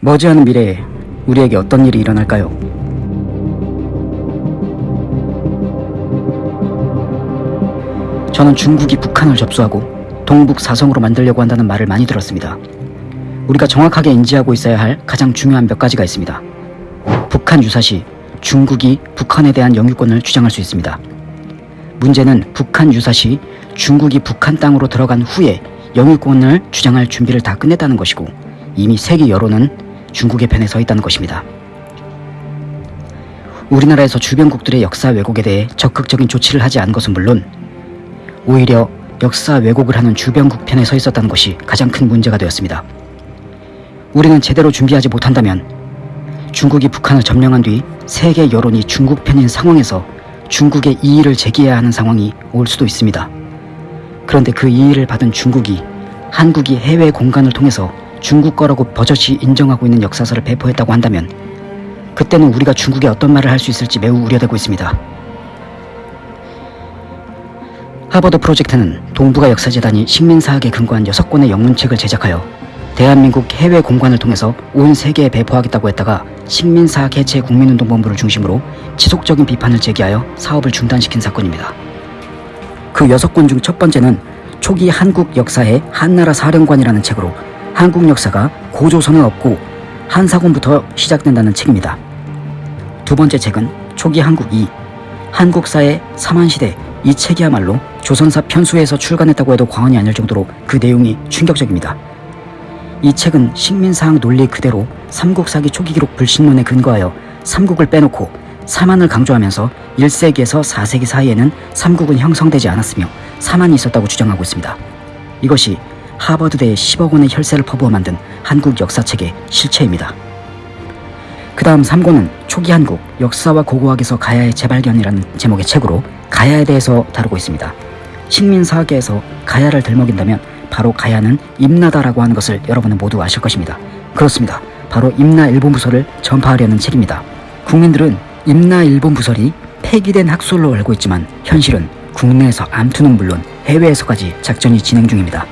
머지않은 미래에 우리에게 어떤 일이 일어날까요? 저는 중국이 북한을 접수하고 동북 사성으로 만들려고 한다는 말을 많이 들었습니다. 우리가 정확하게 인지하고 있어야 할 가장 중요한 몇 가지가 있습니다. 북한 유사시 중국이 북한에 대한 영유권을 주장할 수 있습니다. 문제는 북한 유사시 중국이 북한 땅으로 들어간 후에 영유권을 주장할 준비를 다 끝냈다는 것이고 이미 세계 여론은 중국의 편에 서 있다는 것입니다. 우리나라에서 주변국들의 역사 왜곡에 대해 적극적인 조치를 하지 않은 것은 물론 오히려 역사 왜곡을 하는 주변국 편에 서 있었다는 것이 가장 큰 문제가 되었습니다. 우리는 제대로 준비하지 못한다면 중국이 북한을 점령한 뒤 세계 여론이 중국 편인 상황에서 중국의 이의를 제기해야 하는 상황이 올 수도 있습니다. 그런데 그 이의를 받은 중국이 한국이 해외 공간을 통해서 중국 거라고 버젓이 인정하고 있는 역사서를 배포했다고 한다면 그때는 우리가 중국에 어떤 말을 할 수 있을지 매우 우려되고 있습니다. 하버드 프로젝트는 동북아 역사재단이 식민사학에 근거한 6권의 영문책을 제작하여 대한민국 해외 공간을 통해서 온 세계에 배포하겠다고 했다가 식민사학 해체 국민운동본부를 중심으로 지속적인 비판을 제기하여 사업을 중단시킨 사건입니다. 그 여섯 권중 첫 번째는 초기 한국 역사의 한나라 사령관이라는 책으로 한국 역사가 고조선은 없고 한사군부터 시작된다는 책입니다. 두 번째 책은 초기 한국 2, 한국사의 삼한시대 이 책이야말로 조선사 편수에서 출간했다고 해도 과언이 아닐 정도로 그 내용이 충격적입니다. 이 책은 식민사학 논리 그대로 삼국사기 초기 기록 불신론에 근거하여 삼국을 빼놓고 사만을 강조하면서 1세기에서 4세기 사이에는 삼국은 형성되지 않았으며 사만이 있었다고 주장하고 있습니다. 이것이 하버드대에 10억 원의 혈세를 퍼부어 만든 한국 역사책의 실체입니다. 그 다음 3권은 초기 한국 역사와 고고학에서 가야의 재발견이라는 제목의 책으로 가야에 대해서 다루고 있습니다. 식민사학에서 가야를 들먹인다면 바로 가야는 임나다라고 하는 것을 여러분은 모두 아실 것입니다. 그렇습니다. 바로 임나 일본 부설을 전파하려는 책입니다. 국민들은 임나 일본 부설이 폐기된 학설로 알고 있지만 현실은 국내에서 암투는 물론 해외에서까지 작전이 진행 중입니다.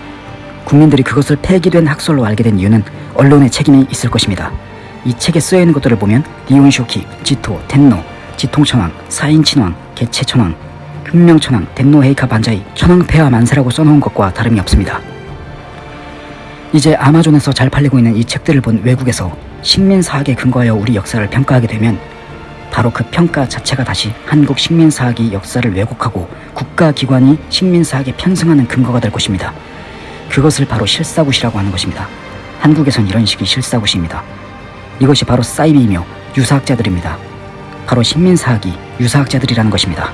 국민들이 그것을 폐기된 학설로 알게 된 이유는 언론의 책임이 있을 것입니다. 이 책에 쓰여 있는 것들을 보면 니온쇼키, 지토, 텐노, 지통천왕, 사인친왕, 개체천왕, 흑명천왕, 덴노헤이카 반자이, 천왕폐하 만세라고 써놓은 것과 다름이 없습니다. 이제 아마존에서 잘 팔리고 있는 이 책들을 본 외국에서 식민사학에 근거하여 우리 역사를 평가하게 되면 바로 그 평가 자체가 다시 한국 식민사학이 역사를 왜곡하고 국가기관이 식민사학에 편승하는 근거가 될 것입니다. 그것을 바로 실사굿이라고 하는 것입니다. 한국에선 이런 식이 실사굿입니다. 이것이 바로 사이비이며 유사학자들입니다. 바로 식민사학이 유사학자들이라는 것입니다.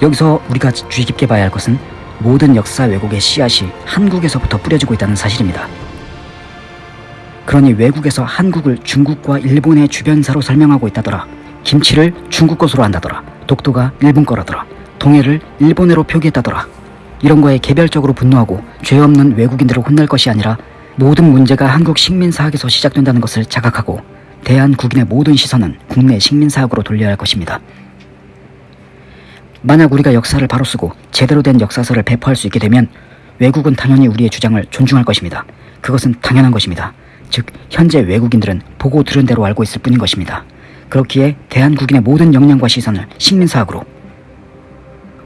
여기서 우리가 주의 깊게 봐야 할 것은 모든 역사 왜곡의 씨앗이 한국에서부터 뿌려지고 있다는 사실입니다. 그러니 외국에서 한국을 중국과 일본의 주변사로 설명하고 있다더라. 김치를 중국 것으로 한다더라. 독도가 일본 거라더라. 동해를 일본해로 표기했다더라. 이런 거에 개별적으로 분노하고 죄 없는 외국인들을 혼낼 것이 아니라 모든 문제가 한국 식민사학에서 시작된다는 것을 자각하고 대한 국인의 모든 시선은 국내 식민사학으로 돌려야 할 것입니다. 만약 우리가 역사를 바로 쓰고 제대로 된 역사서를 배포할 수 있게 되면 외국은 당연히 우리의 주장을 존중할 것입니다. 그것은 당연한 것입니다. 즉 현재 외국인들은 보고 들은 대로 알고 있을 뿐인 것입니다. 그렇기에 대한국인의 모든 역량과 시선을 식민사학으로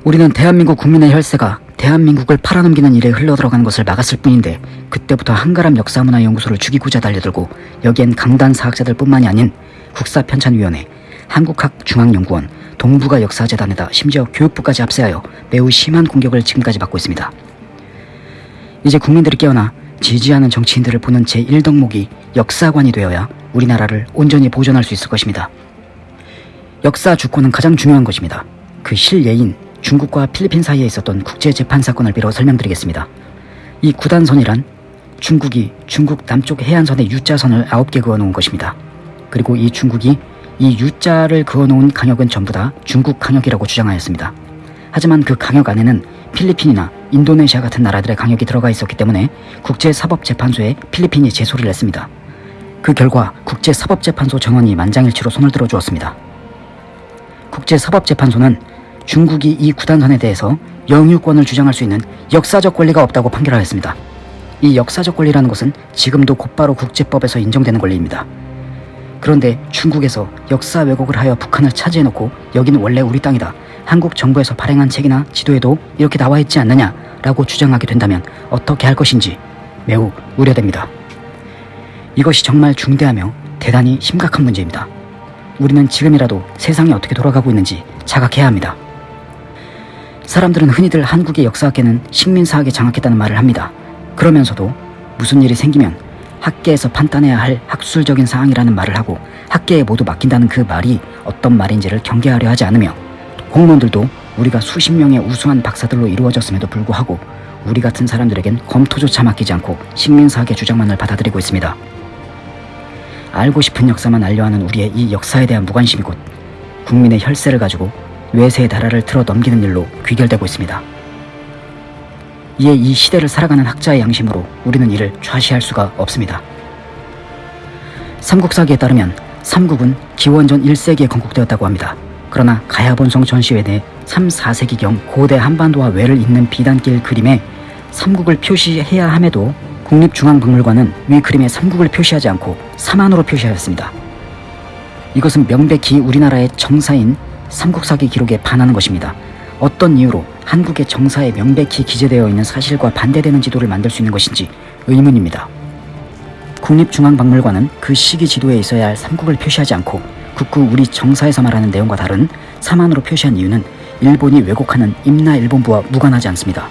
우리는 대한민국 국민의 혈세가 대한민국을 팔아넘기는 일에 흘러들어가는 것을 막았을 뿐인데 그때부터 한가람 역사문화연구소를 죽이고자 달려들고 여기엔 강단 사학자들 뿐만이 아닌 국사편찬위원회, 한국학중앙연구원, 동북아 역사재단에다 심지어 교육부까지 합세하여 매우 심한 공격을 지금까지 받고 있습니다. 이제 국민들이 깨어나 지지하는 정치인들을 보는 제1덕목이 역사관이 되어야 우리나라를 온전히 보존할 수 있을 것입니다. 역사 주권은 가장 중요한 것입니다. 그 실예인 중국과 필리핀 사이에 있었던 국제재판 사건을 빌어 설명드리겠습니다. 이 구단선이란 중국이 중국 남쪽 해안선에 U자선을 9개 그어놓은 것입니다. 그리고 이 중국이 이 U자를 그어놓은 강역은 전부 다 중국 강역이라고 주장하였습니다. 하지만 그 강역 안에는 필리핀이나 인도네시아 같은 나라들의 강역이 들어가 있었기 때문에 국제사법재판소에 필리핀이 제소를 냈습니다. 그 결과 국제사법재판소 정원이 만장일치로 손을 들어 주었습니다. 국제사법재판소는 중국이 이 구단선에 대해서 영유권을 주장할 수 있는 역사적 권리가 없다고 판결하였습니다. 이 역사적 권리라는 것은 지금도 곧바로 국제법에서 인정되는 권리입니다. 그런데 중국에서 역사 왜곡을 하여 북한을 차지해놓고 여기는 원래 우리 땅이다. 한국 정부에서 발행한 책이나 지도에도 이렇게 나와 있지 않느냐라고 주장하게 된다면 어떻게 할 것인지 매우 우려됩니다. 이것이 정말 중대하며 대단히 심각한 문제입니다. 우리는 지금이라도 세상이 어떻게 돌아가고 있는지 자각해야 합니다. 사람들은 흔히들 한국의 역사학계는 식민사학에 장악했다는 말을 합니다. 그러면서도 무슨 일이 생기면 학계에서 판단해야 할 학술적인 사항이라는 말을 하고 학계에 모두 맡긴다는 그 말이 어떤 말인지를 경계하려 하지 않으며 공무원들도 우리가 수십 명의 우수한 박사들로 이루어졌음에도 불구하고 우리 같은 사람들에겐 검토조차 맡기지 않고 식민사학의 주장만을 받아들이고 있습니다. 알고 싶은 역사만 알려하는 우리의 이 역사에 대한 무관심이 곧 국민의 혈세를 가지고 외세의 나라를 틀어 넘기는 일로 귀결되고 있습니다. 이에 이 시대를 살아가는 학자의 양심으로 우리는 이를 좌시할 수가 없습니다. 삼국사기에 따르면 삼국은 기원전 1세기에 건국되었다고 합니다. 그러나 가야본성 전시회 내 3, 4세기경 고대 한반도와 외를 잇는 비단길 그림에 삼국을 표시해야 함에도 국립중앙박물관은 위 그림에 삼국을 표시하지 않고 사만으로 표시하였습니다. 이것은 명백히 우리나라의 정사인 삼국사기 기록에 반하는 것입니다. 어떤 이유로 한국의 정사에 명백히 기재되어 있는 사실과 반대되는 지도를 만들 수 있는 것인지 의문입니다. 국립중앙박물관은 그 시기 지도에 있어야 할 삼국을 표시하지 않고 국구 우리 정사에서 말하는 내용과 다른 사만으로 표시한 이유는 일본이 왜곡하는 임나일본부와 무관하지 않습니다.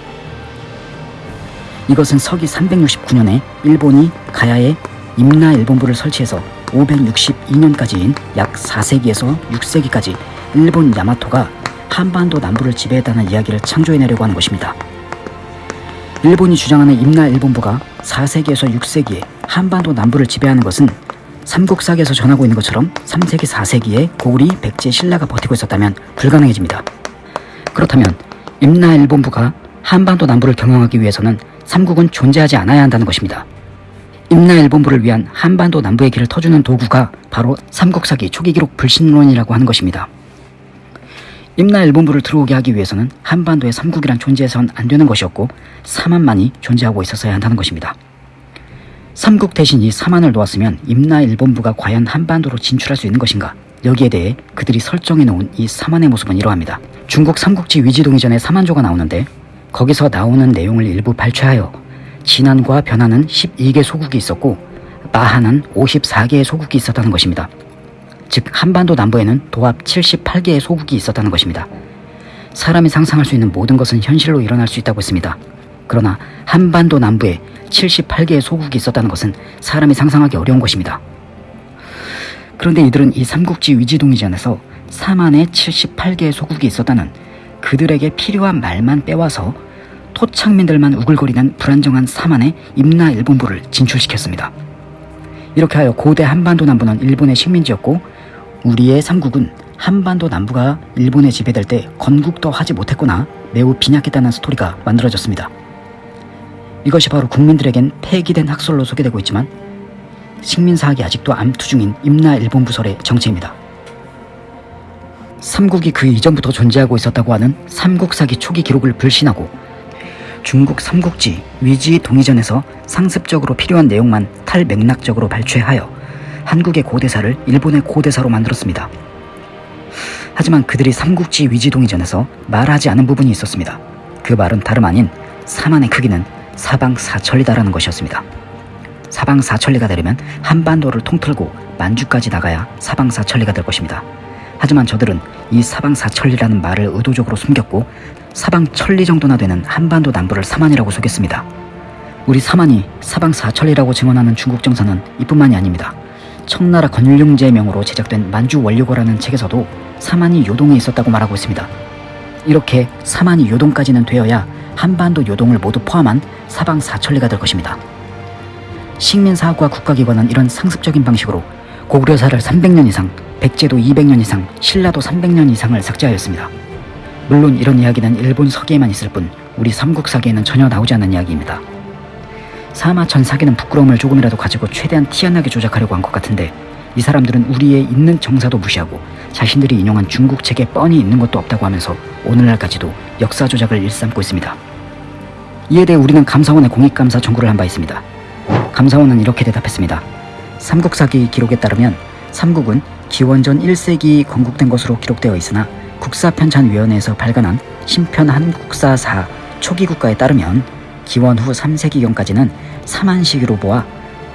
이것은 서기 369년에 일본이 가야에 임나일본부를 설치해서 562년까지인 약 4세기에서 6세기까지 일본 야마토가 한반도 남부를 지배했다는 이야기를 창조해내려고 하는 것입니다. 일본이 주장하는 임나일본부가 4세기에서 6세기에 한반도 남부를 지배하는 것은 삼국사기에서 전하고 있는 것처럼 3세기 4세기에 고구리, 백제, 신라가 버티고 있었다면 불가능해집니다. 그렇다면 임나일본부가 한반도 남부를 경영하기 위해서는 삼국은 존재하지 않아야 한다는 것입니다. 임나일본부를 위한 한반도 남부의 길을 터주는 도구가 바로 삼국사기 초기 기록 불신론이라고 하는 것입니다. 임나 일본부를 들어오게 하기 위해서는 한반도에 삼국이란 존재해서는 안 되는 것이었고 사만만이 존재하고 있었어야 한다는 것입니다. 삼국 대신 이 사만을 놓았으면 임나 일본부가 과연 한반도로 진출할 수 있는 것인가? 여기에 대해 그들이 설정해 놓은 이 사만의 모습은 이러합니다. 중국 삼국지 위지동 이전에 사만조가 나오는데 거기서 나오는 내용을 일부 발췌하여 진안과 변하는 12개 소국이 있었고 마하는 54개의 소국이 있었다는 것입니다. 즉 한반도 남부에는 도합 78개의 소국이 있었다는 것입니다. 사람이 상상할 수 있는 모든 것은 현실로 일어날 수 있다고 했습니다. 그러나 한반도 남부에 78개의 소국이 있었다는 것은 사람이 상상하기 어려운 것입니다. 그런데 이들은 이 삼국지 위지동이전에서 사만의 78개의 소국이 있었다는 그들에게 필요한 말만 빼와서 토착민들만 우글거리는 불안정한 사만의 임나 일본부를 진출시켰습니다. 이렇게 하여 고대 한반도 남부는 일본의 식민지였고 우리의 삼국은 한반도 남부가 일본에 지배될 때 건국도 하지 못했거나 매우 빈약했다는 스토리가 만들어졌습니다. 이것이 바로 국민들에겐 폐기된 학설로 소개되고 있지만 식민사학이 아직도 암투 중인 임나 일본 부설의 정체입니다. 삼국이 그 이전부터 존재하고 있었다고 하는 삼국사기 초기 기록을 불신하고 중국 삼국지 위지 동의전에서 상습적으로 필요한 내용만 탈맥락적으로 발췌하여 한국의 고대사를 일본의 고대사로 만들었습니다. 하지만 그들이 삼국지 위지 동의전에서 말하지 않은 부분이 있었습니다. 그 말은 다름 아닌 사만의 크기는 사방 사천리다라는 것이었습니다. 사방 사천리가 되려면 한반도를 통틀고 만주까지 나가야 사방 사천리가 될 것입니다. 하지만 저들은 이 사방 사천리라는 말을 의도적으로 숨겼고 사방 천리 정도나 되는 한반도 남부를 사만이라고 속였습니다. 우리 사만이 사방 사천리라고 증언하는 중국 정사는 이뿐만이 아닙니다. 청나라 건율용제의 명으로 제작된 만주원료고라는 책에서도 사만이 요동에 있었다고 말하고 있습니다. 이렇게 사만이 요동까지는 되어야 한반도 요동을 모두 포함한 사방 사천리가 될 것입니다. 식민사학과 국가기관은 이런 상습적인 방식으로 고구려사를 300년 이상, 백제도 200년 이상, 신라도 300년 이상을 삭제하였습니다. 물론 이런 이야기는 일본 서기에만 있을 뿐 우리 삼국사기에는 전혀 나오지 않는 이야기입니다. 사마천 사기는 부끄러움을 조금이라도 가지고 최대한 티안나게 조작하려고 한 것 같은데 이 사람들은 우리의 있는 정사도 무시하고 자신들이 인용한 중국 책에 뻔히 있는 것도 없다고 하면서 오늘날까지도 역사 조작을 일삼고 있습니다. 이에 대해 우리는 감사원에 공익감사 청구를 한 바 있습니다. 감사원은 이렇게 대답했습니다. 삼국사기 기록에 따르면 삼국은 기원전 1세기 건국된 것으로 기록되어 있으나 국사편찬위원회에서 발간한 신편 한국사사 초기 국가에 따르면 기원 후 3세기경까지는 삼한시기로 보아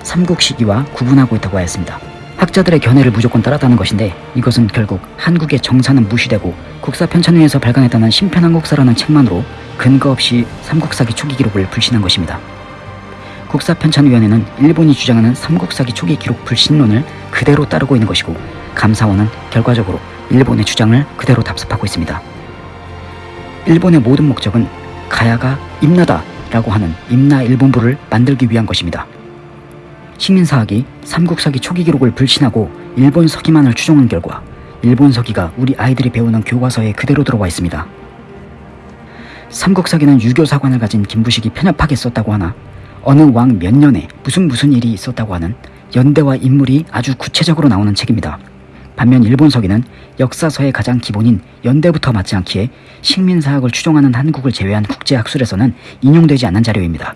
삼국시기와 구분하고 있다고 하였습니다. 학자들의 견해를 무조건 따랐다는 것인데 이것은 결국 한국의 정사는 무시되고 국사 편찬위에서 발간했다는 신편한국사라는 책만으로 근거 없이 삼국사기 초기 기록을 불신한 것입니다. 국사편찬위원회는 일본이 주장하는 삼국사기 초기 기록 불신론을 그대로 따르고 있는 것이고 감사원은 결과적으로 일본의 주장을 그대로 답습하고 있습니다. 일본의 모든 목적은 가야가 임나다 라고 하는 임나 일본부를 만들기 위한 것입니다. 식민사학이 삼국사기 초기 기록을 불신하고 일본 서기만을 추종한 결과 일본 서기가 우리 아이들이 배우는 교과서에 그대로 들어와 있습니다. 삼국사기는 유교 사관을 가진 김부식이 편협하게 썼다고 하나 어느 왕 몇 년에 무슨 무슨 일이 있었다고 하는 연대와 인물이 아주 구체적으로 나오는 책입니다. 반면 일본서기는 역사서의 가장 기본인 연대부터 맞지 않기에 식민사학을 추종하는 한국을 제외한 국제학술에서는 인용되지 않는 자료입니다.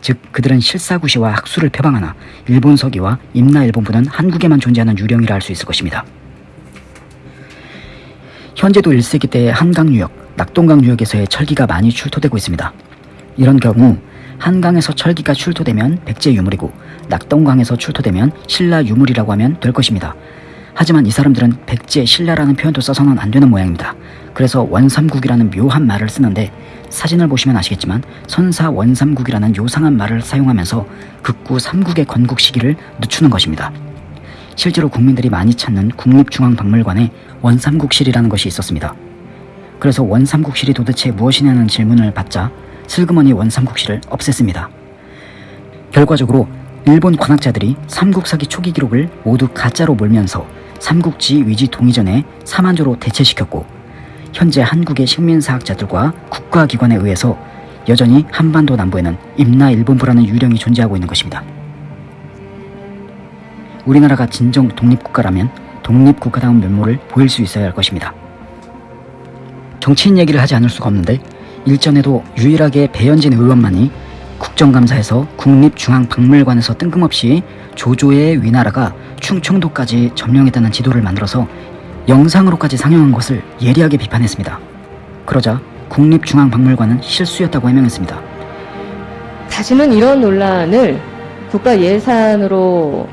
즉 그들은 실사구시와 학술을 표방하나 일본서기와 임나일본부는 한국에만 존재하는 유령이라 할 수 있을 것입니다. 현재도 1세기 때의 한강 유역, 낙동강 유역에서의 철기가 많이 출토되고 있습니다. 이런 경우 한강에서 철기가 출토되면 백제 유물이고 낙동강에서 출토되면 신라 유물이라고 하면 될 것입니다. 하지만 이 사람들은 백제, 신라라는 표현도 써서는 안 되는 모양입니다. 그래서 원삼국이라는 묘한 말을 쓰는데 사진을 보시면 아시겠지만 선사 원삼국이라는 요상한 말을 사용하면서 극구 삼국의 건국 시기를 늦추는 것입니다. 실제로 국민들이 많이 찾는 국립중앙박물관에 원삼국실이라는 것이 있었습니다. 그래서 원삼국실이 도대체 무엇이냐는 질문을 받자 슬그머니 원삼국실을 없앴습니다. 결과적으로 일본 관학자들이 삼국사기 초기 기록을 모두 가짜로 몰면서 삼국지 위지 동의전에 사만조로 대체시켰고 현재 한국의 식민사학자들과 국가기관에 의해서 여전히 한반도 남부에는 임나 일본부라는 유령이 존재하고 있는 것입니다. 우리나라가 진정 독립국가라면 독립국가다운 면모를 보일 수 있어야 할 것입니다. 정치인 얘기를 하지 않을 수가 없는데 일전에도 유일하게 배현진 의원만이 국정감사에서 국립중앙박물관에서 뜬금없이 조조의 위나라가 충청도까지 점령했다는 지도를 만들어서 영상으로까지 상영한 것을 예리하게 비판했습니다. 그러자 국립중앙박물관은 실수였다고 해명했습니다. 다시는 이런 논란을 국가 예산으로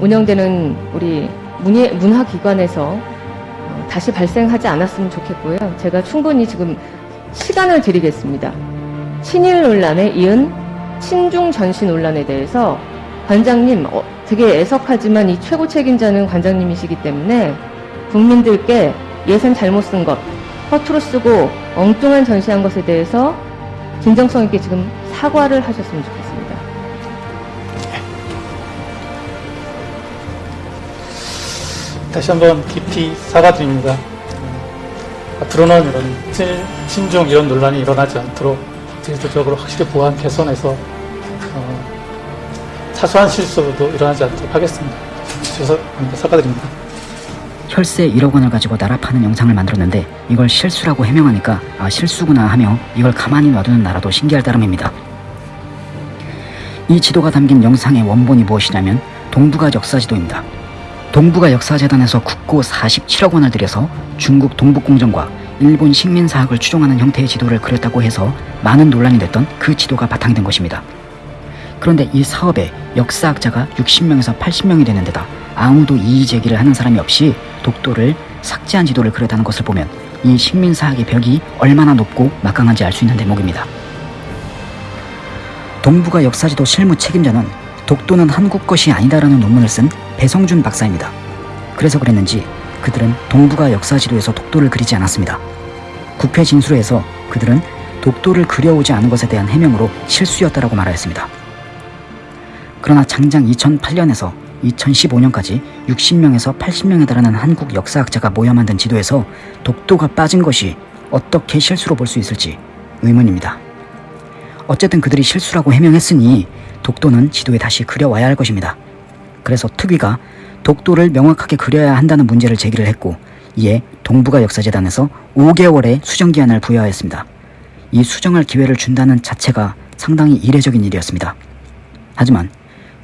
운영되는 우리 문화기관에서 어, 다시 발생하지 않았으면 좋겠고요. 제가 충분히 지금 시간을 드리겠습니다. 친일 논란에 이은 친중 전시 논란에 대해서 관장님 어, 되게 애석하지만 이 최고 책임자는 관장님이시기 때문에 국민들께 예산 잘못 쓴 것, 허투루 쓰고 엉뚱한 전시한 것에 대해서 진정성 있게 지금 사과를 하셨으면 좋겠습니다. 다시 한번 깊이 사과드립니다. 앞으로는 이런 친, 친중 이런 논란이 일어나지 않도록 제도적으로 확실히 보안 개선해서 어, 사소한 실수도 일어나지 않도록 하겠습니다. 죄송합니다. 사과드립니다. 혈세 1억 원을 가지고 나라 파는 영상을 만들었는데 이걸 실수라고 해명하니까 아 실수구나 하며 이걸 가만히 놔두는 나라도 신기할 따름입니다. 이 지도가 담긴 영상의 원본이 무엇이냐면 동북아 역사지도입니다. 동북아 역사재단에서 국고 47억 원을 들여서 중국 동북공정과 일본 식민사학을 추종하는 형태의 지도를 그렸다고 해서 많은 논란이 됐던 그 지도가 바탕이 된 것입니다. 그런데 이 사업에 역사학자가 60명에서 80명이 되는 데다 아무도 이의 제기를 하는 사람이 없이 독도를 삭제한 지도를 그렸다는 것을 보면 이 식민사학의 벽이 얼마나 높고 막강한지 알 수 있는 대목입니다. 동북아 역사지도 실무 책임자는 독도는 한국 것이 아니다라는 논문을 쓴 배성준 박사입니다. 그래서 그랬는지 그들은 동북아 역사지도에서 독도를 그리지 않았습니다. 국회 진술에서 그들은 독도를 그려오지 않은 것에 대한 해명으로 실수였다라고 말하였습니다. 그러나 장장 2008년에서 2015년까지 60명에서 80명에 달하는 한국 역사학자가 모여 만든 지도에서 독도가 빠진 것이 어떻게 실수로 볼 수 있을지 의문입니다. 어쨌든 그들이 실수라고 해명했으니 독도는 지도에 다시 그려와야 할 것입니다. 그래서 특위가 독도를 명확하게 그려야 한다는 문제를 제기를 했고 이에 동북아 역사재단에서 5개월의 수정 기한을 부여하였습니다. 이 수정할 기회를 준다는 자체가 상당히 이례적인 일이었습니다. 하지만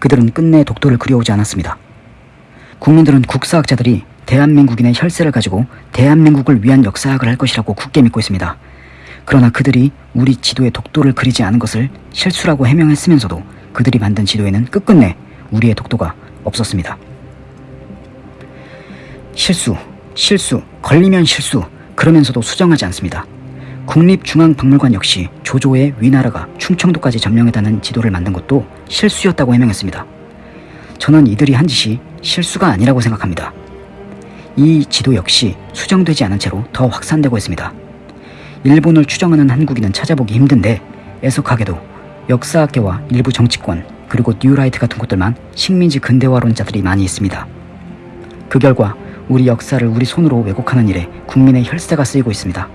그들은 끝내 독도를 그려오지 않았습니다. 국민들은 국사학자들이 대한민국인의 혈세를 가지고 대한민국을 위한 역사학을 할 것이라고 굳게 믿고 있습니다. 그러나 그들이 우리 지도에 독도를 그리지 않은 것을 실수라고 해명했으면서도 그들이 만든 지도에는 끝끝내 우리의 독도가 없었습니다. 실수, 실수, 걸리면 실수, 그러면서도 수정하지 않습니다. 국립중앙박물관 역시 조조의 위나라가 충청도까지 점령했다는 지도를 만든 것도 실수였다고 해명했습니다. 저는 이들이 한 짓이 실수가 아니라고 생각합니다. 이 지도 역시 수정되지 않은 채로 더 확산되고 있습니다. 일본을 추정하는 한국인은 찾아보기 힘든데 애석하게도 역사학계와 일부 정치권 그리고 뉴라이트 같은 곳들만 식민지 근대화론자들이 많이 있습니다. 그 결과 우리 역사를 우리 손으로 왜곡하는 일에 국민의 혈세가 쓰이고 있습니다.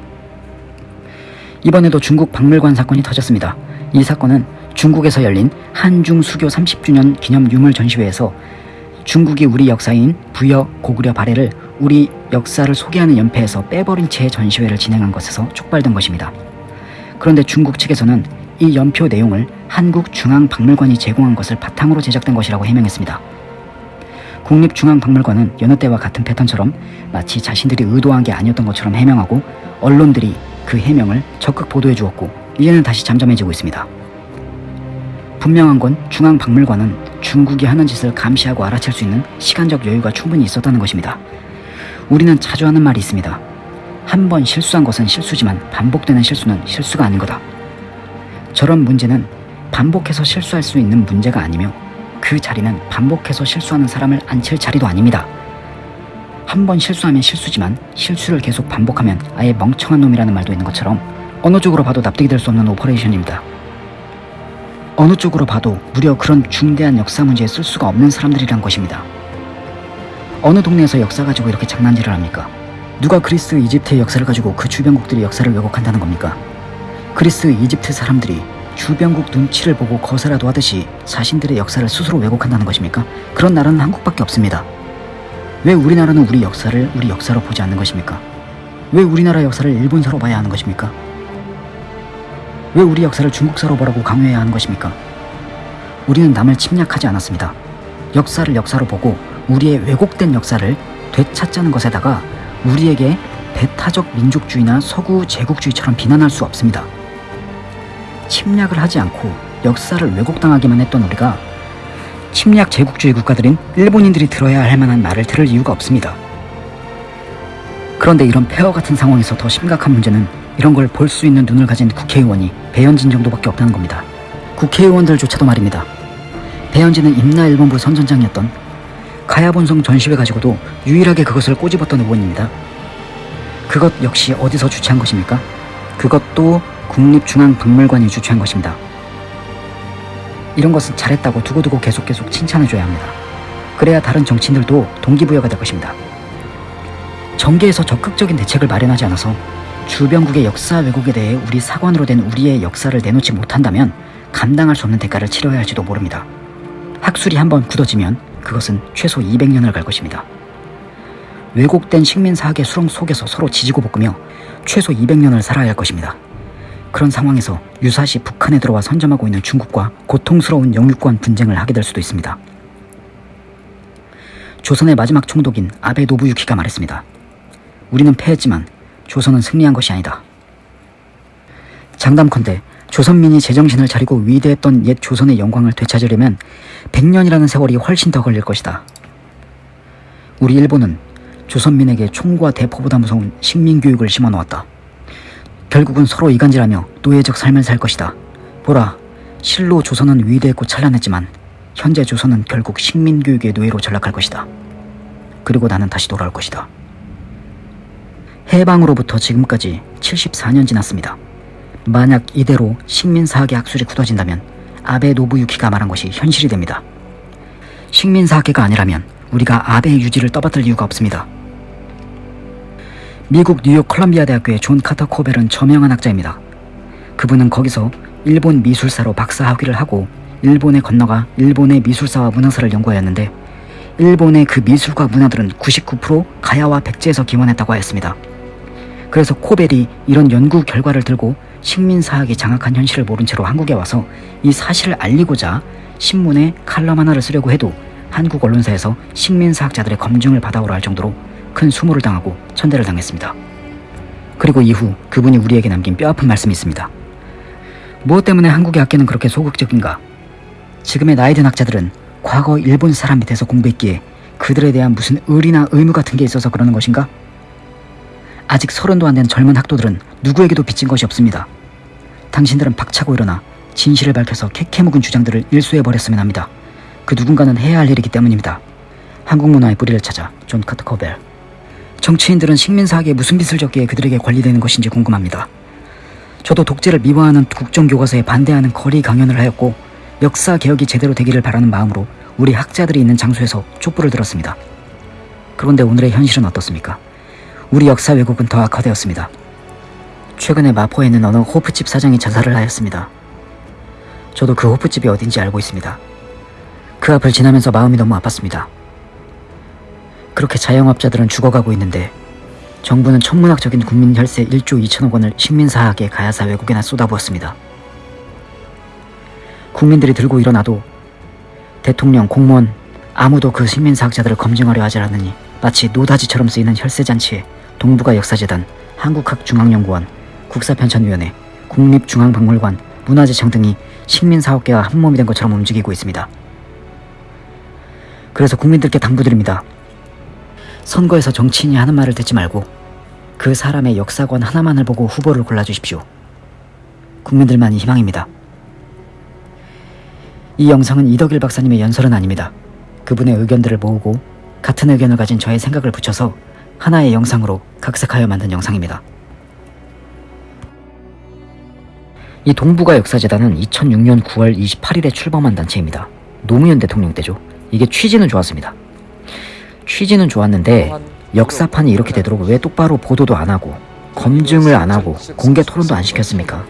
이번에도 중국 박물관 사건이 터졌습니다. 이 사건은 중국에서 열린 한중 수교 30주년 기념 유물 전시회에서 중국이 우리 역사인 부여 고구려 발해를 우리 역사를 소개하는 연패에서 빼버린 채 전시회를 진행한 것에서 촉발된 것입니다. 그런데 중국 측에서는 이 연표 내용을 한국중앙박물관이 제공한 것을 바탕으로 제작된 것이라고 해명했습니다. 국립중앙박물관은 여느 때와 같은 패턴처럼 마치 자신들이 의도한 게 아니었던 것처럼 해명하고 언론들이 그 해명을 적극 보도해 주었고 이제는 다시 잠잠해지고 있습니다. 분명한 건 중앙박물관은 중국이 하는 짓을 감시하고 알아챌 수 있는 시간적 여유가 충분히 있었다는 것입니다. 우리는 자주 하는 말이 있습니다. 한 번 실수한 것은 실수지만 반복되는 실수는 실수가 아닌 거다. 저런 문제는 반복해서 실수할 수 있는 문제가 아니며 그 자리는 반복해서 실수하는 사람을 앉힐 자리도 아닙니다. 한 번 실수하면 실수지만 실수를 계속 반복하면 아예 멍청한 놈이라는 말도 있는 것처럼 어느 쪽으로 봐도 납득이 될 수 없는 operation입니다. 어느 쪽으로 봐도 무려 그런 중대한 역사 문제에 쓸 수가 없는 사람들이란 것입니다. 어느 동네에서 역사 가지고 이렇게 장난질을 합니까? 누가 그리스, 이집트의 역사를 가지고 그 주변국들의 역사를 왜곡한다는 겁니까? 그리스, 이집트 사람들이 주변국 눈치를 보고 거사라도 하듯이 자신들의 역사를 스스로 왜곡한다는 것입니까? 그런 나라는 한국밖에 없습니다. 왜 우리나라는 우리 역사를 우리 역사로 보지 않는 것입니까? 왜 우리나라 역사를 일본사로 봐야 하는 것입니까? 왜 우리 역사를 중국사로 보라고 강요해야 하는 것입니까? 우리는 남을 침략하지 않았습니다. 역사를 역사로 보고 우리의 왜곡된 역사를 되찾자는 것에다가 우리에게 배타적 민족주의나 서구 제국주의처럼 비난할 수 없습니다. 침략을 하지 않고 역사를 왜곡당하기만 했던 우리가 침략 제국주의 국가들인 일본인들이 들어야 할 만한 말을 들을 이유가 없습니다. 그런데 이런 폐허 같은 상황에서 더 심각한 문제는 이런 걸 볼 수 있는 눈을 가진 국회의원이 배현진 정도밖에 없다는 겁니다. 국회의원들조차도 말입니다. 배현진은 임나일본부 선전장이었던 가야본성 전시회 가지고도 유일하게 그것을 꼬집었던 의원입니다. 그것 역시 어디서 주최한 것입니까? 그것도 국립중앙박물관이 주최한 것입니다. 이런 것은 잘했다고 두고두고 계속 계속 칭찬해줘야 합니다. 그래야 다른 정치인들도 동기부여가 될 것입니다. 정계에서 적극적인 대책을 마련하지 않아서 주변국의 역사 왜곡에 대해 우리 사관으로 된 우리의 역사를 내놓지 못한다면 감당할 수 없는 대가를 치러야 할지도 모릅니다. 학술이 한번 굳어지면 그것은 최소 200년을 갈 것입니다. 왜곡된 식민사학의 수렁 속에서 서로 지지고 볶으며 최소 200년을 살아야 할 것입니다. 그런 상황에서 유사시 북한에 들어와 선점하고 있는 중국과 고통스러운 영유권 분쟁을 하게 될 수도 있습니다. 조선의 마지막 총독인 아베 노부유키가 말했습니다. 우리는 패했지만 조선은 승리한 것이 아니다. 장담컨대 조선민이 제정신을 차리고 위대했던 옛 조선의 영광을 되찾으려면 100년이라는 세월이 훨씬 더 걸릴 것이다. 우리 일본은 조선민에게 총과 대포보다 무서운 식민교육을 심어놓았다. 결국은 서로 이간질하며 노예적 삶을 살 것이다. 보라, 실로 조선은 위대했고 찬란했지만 현재 조선은 결국 식민교육의 노예로 전락할 것이다. 그리고 나는 다시 돌아올 것이다. 해방으로부터 지금까지 74년 지났습니다. 만약 이대로 식민사학의 학술이 굳어진다면 아베 노부유키가 말한 것이 현실이 됩니다. 식민사학계가 아니라면 우리가 아베의 유지를 떠받들 이유가 없습니다. 미국 뉴욕 컬럼비아 대학교의 존 카터 코벨은 저명한 학자입니다. 그분은 거기서 일본 미술사로 박사 학위를 하고 일본에 건너가 일본의 미술사와 문화사를 연구하였는데 일본의 그 미술과 문화들은 99% 가야와 백제에서 기원했다고 하였습니다. 그래서 코벨이 이런 연구 결과를 들고 식민사학이 장악한 현실을 모른 채로 한국에 와서 이 사실을 알리고자 신문에 칼럼 하나를 쓰려고 해도 한국 언론사에서 식민사학자들의 검증을 받아오라 할 정도로 큰 수모를 당하고 천대를 당했습니다. 그리고 이후 그분이 우리에게 남긴 뼈아픈 말씀이 있습니다. 무엇 때문에 한국의 학계는 그렇게 소극적인가? 지금의 나이든 학자들은 과거 일본 사람 밑에서 공부했기에 그들에 대한 무슨 의리나 의무 같은 게 있어서 그러는 것인가? 아직 서른도 안 된 젊은 학도들은 누구에게도 빚진 것이 없습니다. 당신들은 박차고 일어나 진실을 밝혀서 캐캐묵은 주장들을 일소해버렸으면 합니다. 그 누군가는 해야 할 일이기 때문입니다. 한국 문화의 뿌리를 찾아 존 카터 코벨 정치인들은 식민 사학에 무슨 빚을 졌기에 그들에게 관리되는 것인지 궁금합니다. 저도 독재를 미화하는 국정교과서에 반대하는 거리 강연을 하였고 역사 개혁이 제대로 되기를 바라는 마음으로 우리 학자들이 있는 장소에서 촛불을 들었습니다. 그런데 오늘의 현실은 어떻습니까? 우리 역사 왜곡은 더 악화되었습니다. 최근에 마포에 있는 어느 호프집 사장이 자살을 하였습니다. 저도 그 호프집이 어딘지 알고 있습니다. 그 앞을 지나면서 마음이 너무 아팠습니다. 그렇게 자영업자들은 죽어가고 있는데 정부는 천문학적인 국민 혈세 1조 2천억 원을 식민사학에 가야사 외국에나 쏟아부었습니다. 국민들이 들고 일어나도 대통령, 공무원 아무도 그 식민사학자들을 검증하려 하지 않으니 마치 노다지처럼 쓰이는 혈세잔치에 동북아 역사재단, 한국학중앙연구원, 국사편찬위원회, 국립중앙박물관, 문화재청 등이 식민사학계와 한몸이 된 것처럼 움직이고 있습니다. 그래서 국민들께 당부드립니다. 선거에서 정치인이 하는 말을 듣지 말고 그 사람의 역사관 하나만을 보고 후보를 골라주십시오. 국민들만이 희망입니다. 이 영상은 이덕일 박사님의 연설은 아닙니다. 그분의 의견들을 모으고 같은 의견을 가진 저의 생각을 붙여서 하나의 영상으로 각색하여 만든 영상입니다. 이 동북아 역사재단은 2006년 9월 28일에 출범한 단체입니다. 노무현 대통령 때죠. 이게 취지는 좋았습니다. 취지는 좋았는데 역사판이 이렇게 되도록 왜 똑바로 보도도 안 하고 검증을 안 하고 공개 토론도 안 시켰습니까?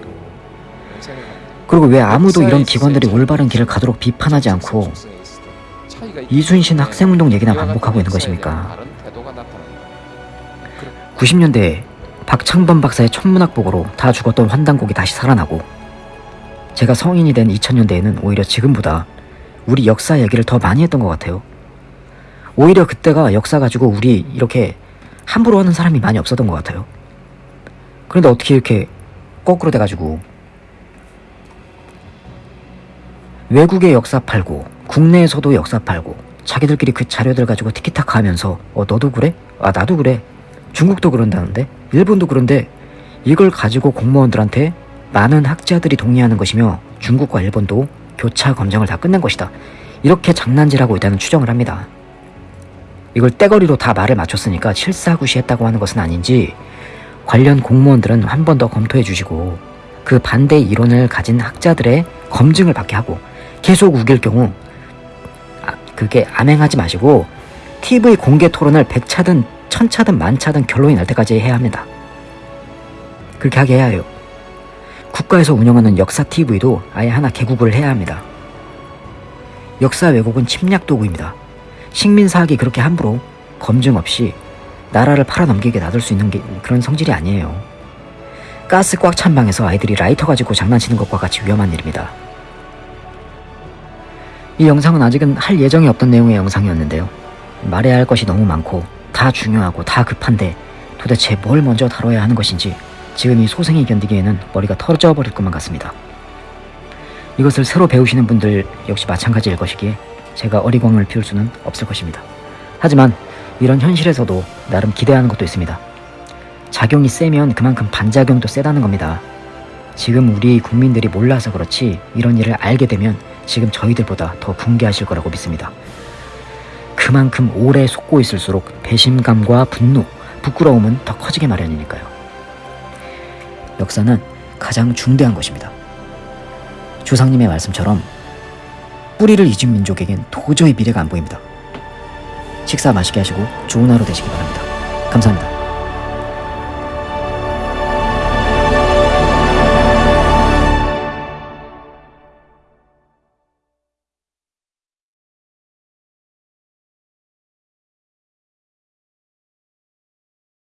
그리고 왜 아무도 이런 기관들이 올바른 길을 가도록 비판하지 않고 이순신 학생운동 얘기나 반복하고 있는 것입니까? 90년대에 박창범 박사의 천문학 보고로 다 죽었던 환단곡이 다시 살아나고 제가 성인이 된 2000년대에는 오히려 지금보다 우리 역사 얘기를 더 많이 했던 것 같아요. 오히려 그때가 역사 가지고 우리 이렇게 함부로 하는 사람이 많이 없었던 것 같아요. 그런데 어떻게 이렇게 거꾸로 돼가지고 외국의 역사 팔고 국내에서도 역사 팔고 자기들끼리 그 자료들 가지고 티키타카 하면서 어 너도 그래? 아 나도 그래 중국도 그런다는데 일본도 그런데 이걸 가지고 공무원들한테 많은 학자들이 동의하는 것이며 중국과 일본도 교차 검증을 다 끝낸 것이다 이렇게 장난질하고 있다는 추정을 합니다 이걸 떼거리로 다 말을 맞췄으니까 실사구시했다고 하는 것은 아닌지 관련 공무원들은 한 번 더 검토해 주시고 그 반대 이론을 가진 학자들의 검증을 받게 하고 계속 우길 경우 아, 그게 암행하지 마시고 TV 공개 토론을 100차든 1000차든 만차든 결론이 날 때까지 해야 합니다. 그렇게 하게 해야 해요. 국가에서 운영하는 역사 TV도 아예 하나 개국을 해야 합니다. 역사 왜곡은 침략 도구입니다. 식민사학이 그렇게 함부로 검증 없이 나라를 팔아넘기게 놔둘 수 있는 게 그런 성질이 아니에요. 가스 꽉 찬 방에서 아이들이 라이터 가지고 장난치는 것과 같이 위험한 일입니다. 이 영상은 아직은 할 예정이 없던 내용의 영상이었는데요. 말해야 할 것이 너무 많고 다 중요하고 다 급한데 도대체 뭘 먼저 다뤄야 하는 것인지 지금 이 소생이 견디기에는 머리가 터져 버릴 것만 같습니다. 이것을 새로 배우시는 분들 역시 마찬가지일 것이기에 제가 어리광을 피울 수는 없을 것입니다. 하지만 이런 현실에서도 나름 기대하는 것도 있습니다. 작용이 세면 그만큼 반작용도 세다는 겁니다. 지금 우리 국민들이 몰라서 그렇지 이런 일을 알게 되면 지금 저희들보다 더 붕괴하실 거라고 믿습니다. 그만큼 오래 속고 있을수록 배심감과 분노, 부끄러움은 더 커지게 마련이니까요. 역사는 가장 중대한 것입니다. 조상님의 말씀처럼 뿌리를 잊은 민족에겐 도저히 미래가 안 보입니다. 식사 맛있게 하시고 좋은 하루 되시기 바랍니다. 감사합니다.